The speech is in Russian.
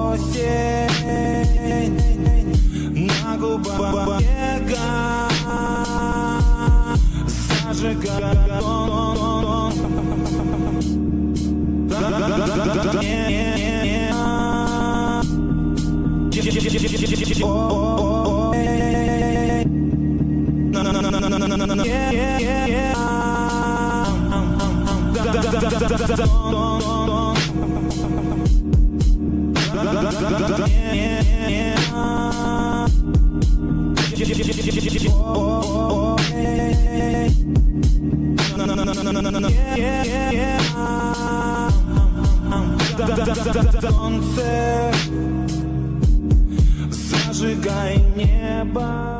осень. На губах снега Зажигает он Солнце, зажигай небо.